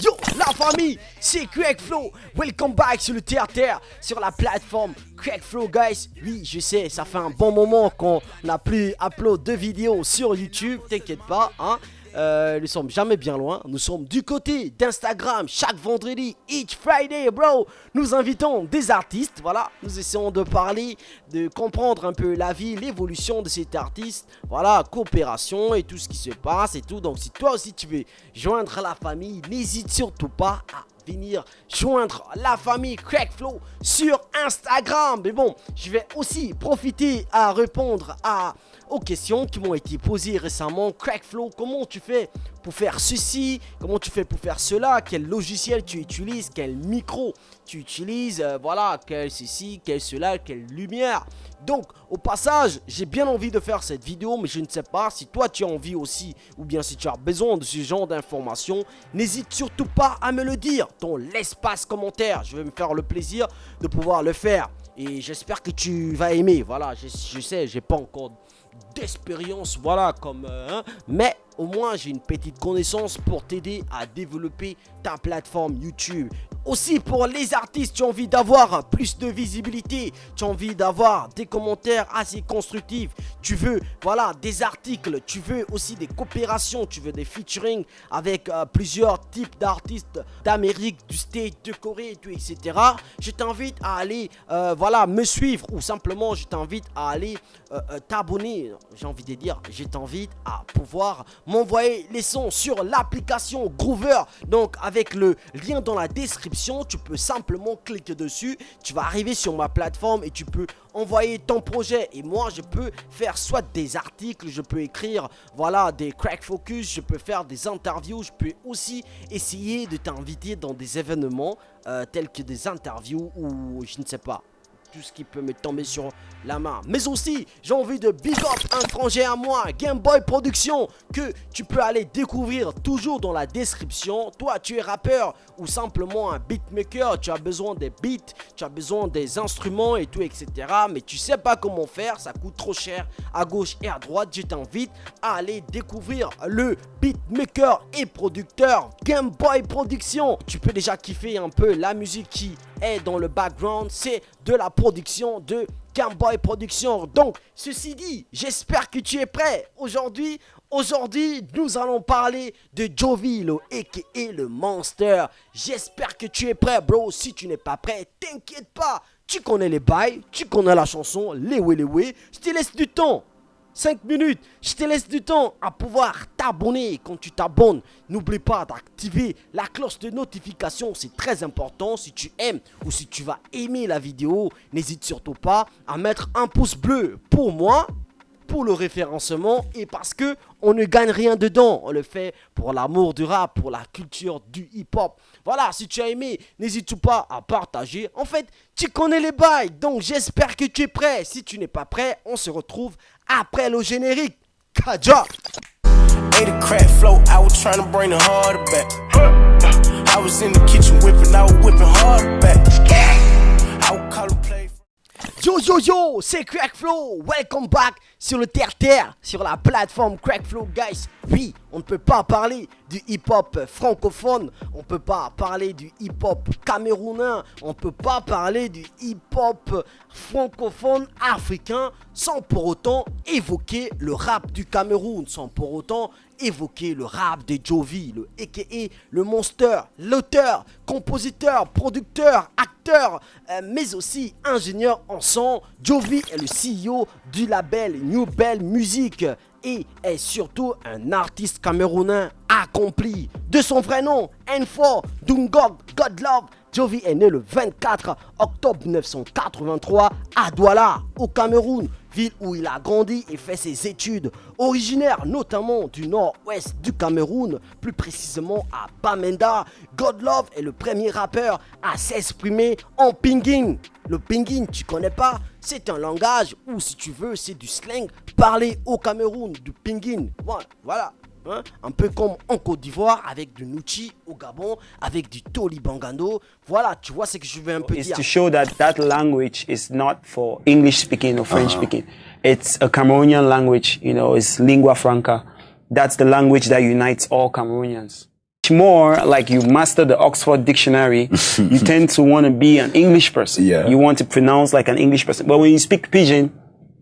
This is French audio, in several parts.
Yo, la famille, c'est Craig Flow. Welcome back sur le terre sur la plateforme Craig Flow, guys. Oui, je sais, ça fait un bon moment qu'on n'a plus upload de vidéos sur YouTube. T'inquiète pas, hein. Euh, nous sommes jamais bien loin. Nous sommes du côté d'Instagram chaque vendredi, each Friday, bro. Nous invitons des artistes. Voilà, nous essayons de parler, de comprendre un peu la vie, l'évolution de cet artiste. Voilà, coopération et tout ce qui se passe et tout. Donc, si toi aussi tu veux joindre la famille, n'hésite surtout pas à venir joindre la famille Crackflow sur Instagram. Mais bon, je vais aussi profiter à répondre aux questions qui m'ont été posées récemment. Crackflow, comment tu fais pour faire ceci Comment tu fais pour faire cela Quel logiciel tu utilises Quel micro tu utilises euh, Voilà, quel ceci, quel cela, quelle lumière donc, au passage, j'ai bien envie de faire cette vidéo, mais je ne sais pas si toi tu as envie aussi, ou bien si tu as besoin de ce genre d'informations, n'hésite surtout pas à me le dire dans l'espace commentaire. Je vais me faire le plaisir de pouvoir le faire. Et j'espère que tu vas aimer. Voilà, je, je sais, j'ai pas encore d'expérience, voilà, comme... Euh, hein, mais au moins j'ai une petite connaissance pour t'aider à développer ta plateforme YouTube. Aussi pour les artistes, tu as envie d'avoir plus de visibilité, tu as envie d'avoir des commentaires assez constructifs, tu veux voilà des articles, tu veux aussi des coopérations, tu veux des featuring avec euh, plusieurs types d'artistes d'Amérique, du State, de Corée, etc. Je t'invite à aller euh, voilà me suivre ou simplement je t'invite à aller euh, t'abonner. J'ai envie de dire, je t'invite à pouvoir m'envoyer les sons sur l'application Groover. Donc avec le lien dans la description, tu peux simplement cliquer dessus. Tu vas arriver sur ma plateforme et tu peux envoyer ton projet. Et moi, je peux faire soit des articles, je peux écrire, voilà, des crack focus, je peux faire des interviews, je peux aussi essayer de t'inviter dans des événements euh, tels que des interviews ou je ne sais pas tout ce qui peut me tomber sur la main. Mais aussi, j'ai envie de big up un à moi, Game Boy Production, que tu peux aller découvrir toujours dans la description. Toi, tu es rappeur ou simplement un beatmaker, tu as besoin des beats, tu as besoin des instruments et tout, etc. Mais tu sais pas comment faire, ça coûte trop cher à gauche et à droite. Je t'invite à aller découvrir le beatmaker et producteur Game Boy Production. Tu peux déjà kiffer un peu la musique qui est dans le background, c'est de la production de Gameboy Production. Donc, ceci dit, j'espère que tu es prêt. Aujourd'hui, aujourd'hui, nous allons parler de Jovilo, a.k.a. le Monster. J'espère que tu es prêt, bro. Si tu n'es pas prêt, t'inquiète pas. Tu connais les bails, tu connais la chanson, les oui les oui. Je te laisse du temps. 5 minutes. Je te laisse du temps à pouvoir t'abonner. Quand tu t'abonnes, n'oublie pas d'activer la cloche de notification. C'est très important. Si tu aimes ou si tu vas aimer la vidéo, n'hésite surtout pas à mettre un pouce bleu pour moi pour le référencement et parce que on ne gagne rien dedans. On le fait pour l'amour du rap, pour la culture du hip-hop. Voilà, si tu as aimé, n'hésite pas à partager. En fait, tu connais les bails, donc j'espère que tu es prêt. Si tu n'es pas prêt, on se retrouve après le générique. Kaja. Ate a crack flow, I was trying to bring the harder back. I was in the kitchen whipping, I was whipping harder back. I would call a play. Yo, yo, yo, c'est Crack Flow. Welcome back sur le terre-terre, sur la plateforme Crackflow guys. Oui, on ne peut pas parler du hip-hop francophone, on ne peut pas parler du hip-hop camerounais, on ne peut pas parler du hip-hop francophone africain sans pour autant évoquer le rap du Cameroun, sans pour autant évoquer le rap de Jovi, le a.k.a. le monster, l'auteur, compositeur, producteur, acteur, euh, mais aussi ingénieur en son. Jovi est le CEO du label New Bell Music et est surtout un artiste camerounais accompli. De son vrai nom, N4 Dungog Godlove, Jovi est né le 24 octobre 1983 à Douala, au Cameroun, ville où il a grandi et fait ses études. Originaire notamment du nord-ouest du Cameroun, plus précisément à Bamenda, Godlove est le premier rappeur à s'exprimer en pingin. Le pingin, tu connais pas? C'est un langage où, si tu veux, c'est du slang parlé au Cameroun, du pingin. Voilà, voilà. Hein? Un peu comme en Côte d'Ivoire, avec du Nuchi au Gabon, avec du Toli Bangando. Voilà, tu vois ce que je veux un peu dire. It's to show that that language is not for English speaking or French uh speaking. It's a Cameroonian language, you know, it's lingua franca. that's the language that unites all Cameroonians. More like you master the Oxford Dictionary, you tend to want to be an English person. Yeah. You want to pronounce like an English person. But when you speak Pidgin,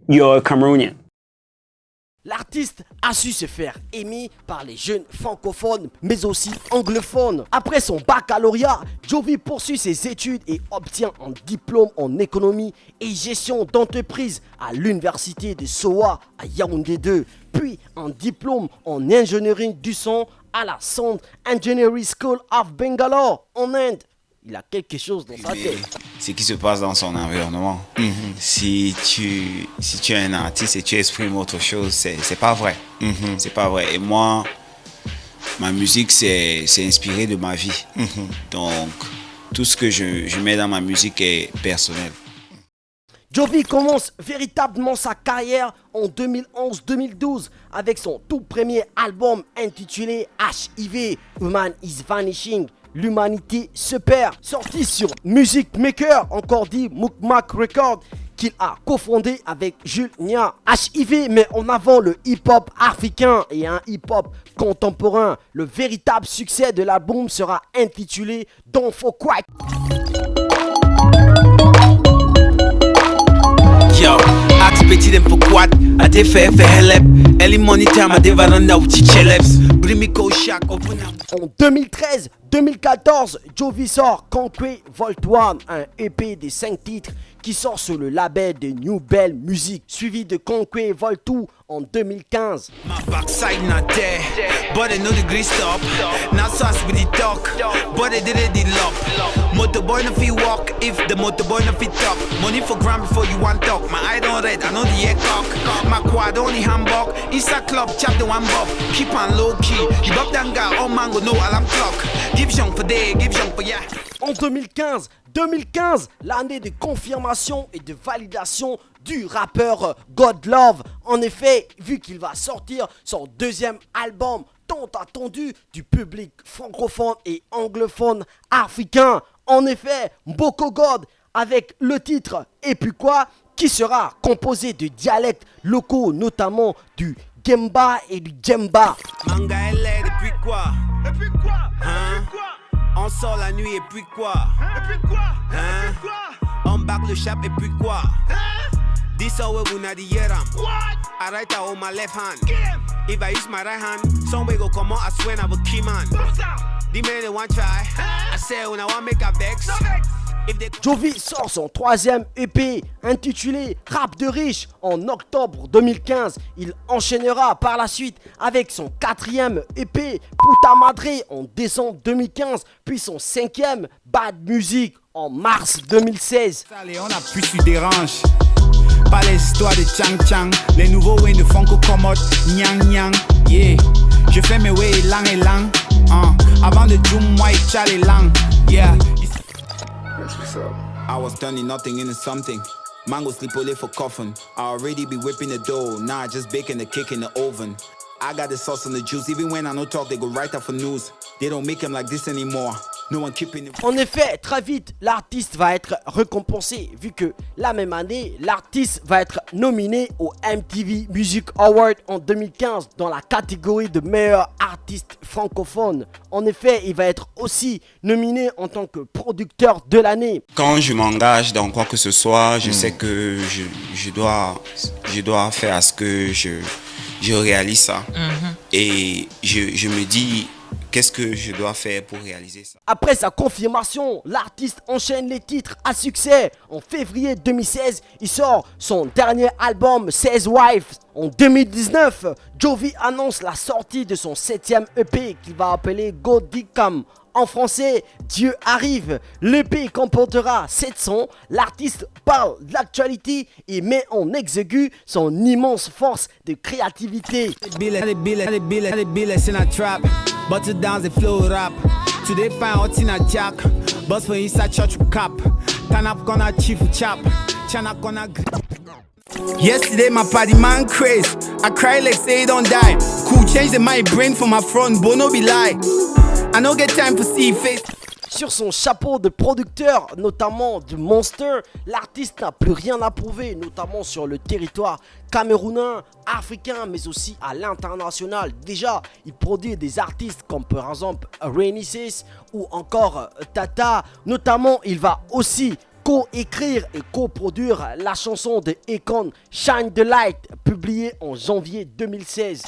you're a Cameroonian. L'artiste a su se faire aimer par les jeunes francophones, mais aussi anglophones. Après son baccalauréat, Jovi poursuit ses études et obtient un diplôme en économie et gestion d'entreprise à l'université de Soa à Yaoundé 2, puis un diplôme en ingénierie du son à la Sound Engineering School of Bangalore en Inde. Il a quelque chose dans sa tête. ce qui se passe dans son environnement. Si tu si tu es un artiste et tu exprimes autre chose, c'est pas vrai. C'est pas vrai. Et moi, ma musique c'est inspiré de ma vie. Donc tout ce que je, je mets dans ma musique est personnel. Jovi commence véritablement sa carrière en 2011-2012 avec son tout premier album intitulé HIV, Human is Vanishing. L'humanité se perd, sorti sur Music Maker, encore dit Mukmak Record, qu'il a cofondé avec Jules Nia. HIV met en avant le hip-hop africain et un hip-hop contemporain. Le véritable succès de l'album sera intitulé Don't For Quack. Petit dem for quad. I dey fair for help. Early morning time I dey veranda with chicheleps. Bring me. En 2013-2014, Jovi sort Concrete Volt One, un EP de 5 titres qui sort sur le label de New Bell Music, suivi de Concrete Volt 2 en 2015. En 2015, 2015, l'année de confirmation et de validation du rappeur God Love. En effet, vu qu'il va sortir son deuxième album tant attendu du public francophone et anglophone africain. En effet, Mboko God avec le titre Et puis quoi qui sera composé de dialectes locaux, notamment du Gemba et du Djemba. Manga LA, et puis quoi? Et puis quoi? Hein? On sort la nuit et puis quoi? Et puis quoi? Hein? On back le chap et puis quoi? This how we na the year am. I write out on my left hand. If I use my right hand, some way go come out, I swear I will key man. The man they want try. I say when I want make a vex. They Jovi sort son troisième EP intitulé Rap de riche en octobre 2015. Il enchaînera par la suite avec son quatrième EP Puta Madre en décembre 2015, puis son cinquième Bad Music en mars 2016. Allez, on a plus su dérange. Pas de Chang Chang. Les nouveaux Commode. Je fais mes way lang et lang. Hein. Avant de moi et Lang. I was turning nothing into something. Mango sleep only for coffin. I already be whipping the dough. Now I just baking the cake in the oven. I got the sauce and the juice. Even when I no talk, they go right up for news. They don't make them like this anymore. En effet, très vite, l'artiste va être récompensé, vu que la même année, l'artiste va être nominé au MTV Music Award en 2015 dans la catégorie de meilleur artiste francophone. En effet, il va être aussi nominé en tant que producteur de l'année. Quand je m'engage dans quoi que ce soit, je sais que je, je dois je dois faire à ce que je je réalise ça. Et je, je me dis qu'est-ce que je dois faire pour réaliser ça? Après sa confirmation, l'artiste enchaîne les titres à succès. En février 2016, il sort son dernier album 16 Wives. En 2019, Jovi annonce la sortie de son septième EP qu'il va appeler Go Dicam. En français, Dieu arrive. L'EP comportera 700. L'artiste parle de l'actualité et met en exécu son immense force de créativité. Yesterday, my party man craze. I cry like say don't die. Cool, change the my brain for my front, but no be lie. I no get time for see face. sur son chapeau de producteur, notamment de Monster, l'artiste n'a plus rien à prouver, notamment sur le territoire camerounais, africain, mais aussi à l'international. Déjà, il produit des artistes comme par exemple Renesis ou encore Tata. Notamment, il va aussi co-écrire et co-produire la chanson de Econ Shine the Light, publiée en janvier 2016.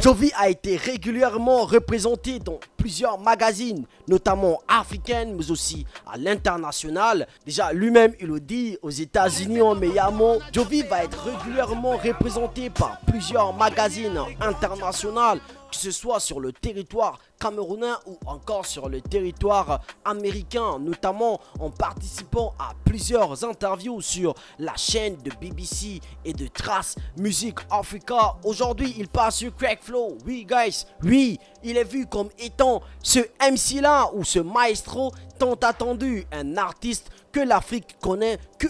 Jovi a été régulièrement représenté dans plusieurs magazines, notamment africaines, mais aussi à l'international. Déjà, lui-même, il le dit, aux États-Unis, en Miami, Jovi va être régulièrement représenté par plusieurs magazines internationaux, que ce soit sur le territoire camerounais ou encore sur le territoire américain, notamment en participant à plusieurs interviews sur la chaîne de BBC et de Trace Music Africa. Aujourd'hui, il passe sur Crackflow. Oui, guys, oui, il est vu comme étant ce MC là ou ce maestro tant attendu, un artiste que l'Afrique connaît, que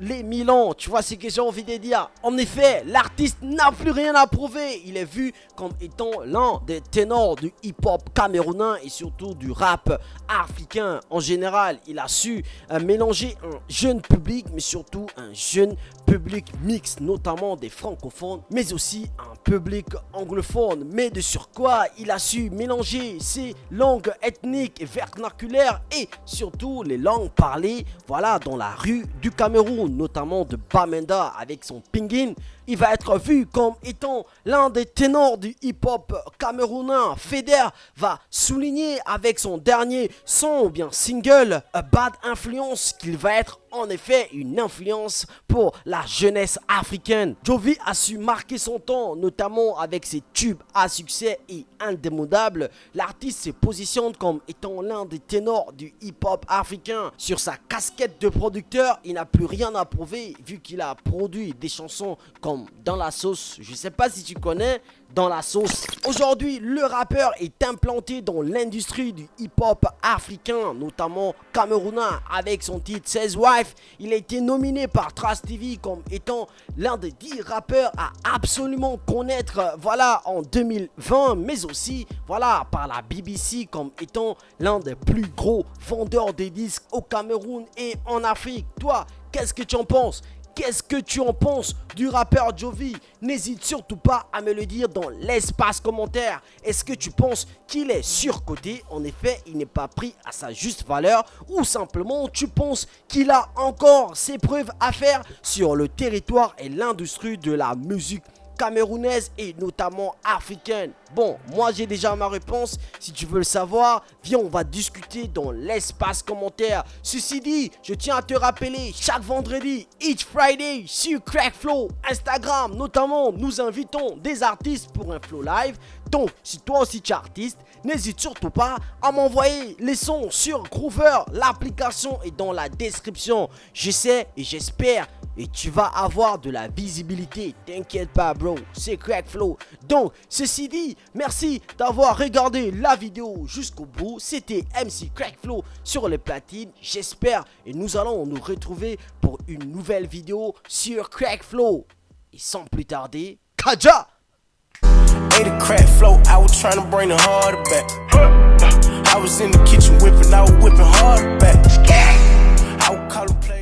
les Milan. Tu vois ce que j'ai envie de dire. En effet, l'artiste n'a plus rien à prouver. Il est vu comme étant l'un des ténors du hip-hop camerounais et surtout du rap africain en général. Il a su euh, mélanger un jeune public, mais surtout un jeune public mixte, notamment des francophones, mais aussi un public anglophone. Mais de sur quoi il a su mélanger ses langues ethniques et vernaculaires et surtout les langues parlées, voilà, dans la rue du Cameroun notamment de Bamenda avec son pingin, il va être vu comme étant l'un des ténors du hip-hop camerounais. Feder va souligner avec son dernier son ou bien single A Bad Influence qu'il va être en effet une influence pour la jeunesse africaine. Jovi a su marquer son temps, notamment avec ses tubes à succès et indémodables. L'artiste se positionne comme étant l'un des ténors du hip-hop africain. Sur sa casquette de producteur, il n'a plus rien à prouver vu qu'il a produit des chansons comme Dans la sauce. Je sais pas si tu connais, dans la sauce. Aujourd'hui, le rappeur est implanté dans l'industrie du hip-hop africain, notamment camerounais, avec son titre 16 Wife. Il a été nominé par Trace TV comme étant l'un des 10 rappeurs à absolument connaître, voilà, en 2020, mais aussi, voilà, par la BBC comme étant l'un des plus gros vendeurs de disques au Cameroun et en Afrique. Toi, qu'est-ce que tu en penses? Qu'est-ce que tu en penses du rappeur Jovi? N'hésite surtout pas à me le dire dans l'espace commentaire. Est-ce que tu penses qu'il est surcoté? En effet, il n'est pas pris à sa juste valeur. Ou simplement tu penses qu'il a encore ses preuves à faire sur le territoire et l'industrie de la musique camerounaise et notamment africaine Bon, moi j'ai déjà ma réponse. Si tu veux le savoir, viens, on va discuter dans l'espace commentaire. Ceci dit, je tiens à te rappeler, chaque vendredi, each Friday, sur Crackflow, Instagram notamment, nous invitons des artistes pour un flow live. Donc, si toi aussi tu es artiste, n'hésite surtout pas à m'envoyer les sons sur Groover. L'application est dans la description. Je sais et j'espère et tu vas avoir de la visibilité. T'inquiète pas, bro. C'est Crackflow. Donc, ceci dit, merci d'avoir regardé la vidéo jusqu'au bout. C'était MC Crackflow sur les platines. J'espère et nous allons nous retrouver pour une nouvelle vidéo sur Crackflow. Et sans plus tarder, Kaja! Crack flow, I was in the kitchen I.